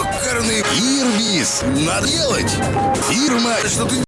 ёкарный Ирвис. наделать? Фирма, что ты